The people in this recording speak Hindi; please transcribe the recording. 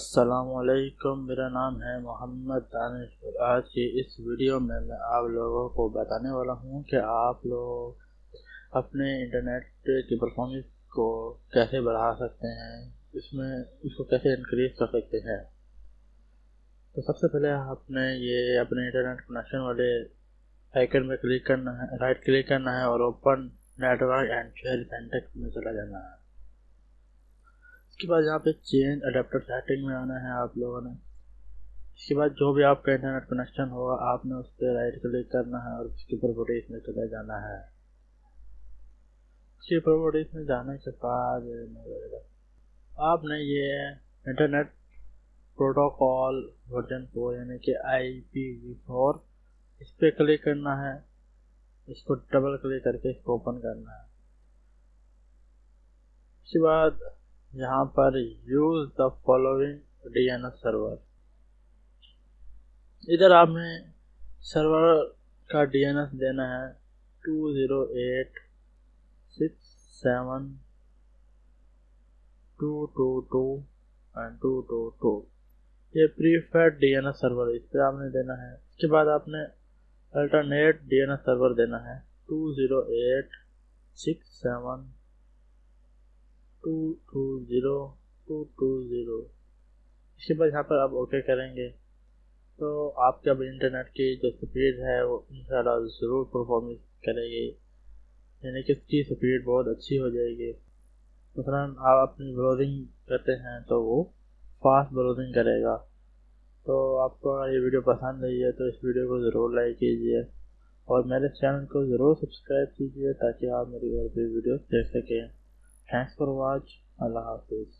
असलकुम मेरा नाम है मोहम्मद दानिश आज की इस वीडियो में मैं आप लोगों को बताने वाला हूँ कि आप लोग अपने इंटरनेट की परफॉर्मेंस को कैसे बढ़ा सकते हैं, इसमें, इसको कैसे इंक्रीज कर सकते हैं। तो सबसे पहले आपने ये अपने इंटरनेट कनेक्शन वाले आइकन में क्लिक करना है राइट क्लिक करना है और open network and share centre में चला जाना है। इसके बाद यहाँ पे चेंज अडेप्टर सेटिंग में आना है आप लोगों ने। इसके बाद जो भी आपका इंटरनेट कनेक्शन होगा, आपने उस पर राइट क्लिक करना है और उसके प्रॉपर्टीज़ में चले जाना है। उसकी प्रॉपर्टीज़ में जाने के बाद आपने ये इंटरनेट प्रोटोकॉल वर्जन फोर यानी कि आई पी वी फोर इस पर क्लिक करना है। इसको डबल क्लिक करके इसको ओपन करना है। उसके बाद यहाँ पर use the following DNS server इधर आपने सर्वर का डीएनएस देना है two zero eight six seven two two two and two two two ये प्रीफेड डीएनएस सर्वर इस पर आपने देना है। इसके बाद आपने अल्टरनेट डीएनएस सर्वर देना है two zero eight six seven two two zero, two two zero. इसके बाद यहाँ पर आप ओके करेंगे। तो आपके अब इंटरनेट की जो स्पीड है, वो इन ज़रूर परफॉर्मेंस करेगी। यानी कि इसकी स्पीड बहुत अच्छी हो जाएगी। मसला आप अपनी ब्राउजिंग करते हैं तो वो फास्ट ब्राउजिंग करेगा। तो आपको ये वीडियो पसंद आई है तो इस वीडियो को ज़रूर लाइक कीजिए। और मेरे चैनल को ज़रूर सब्सक्राइब कीजिए, ताकि आप मेरी और भी वीडियो देख सकें। Thanks for watch. Allah Hafiz.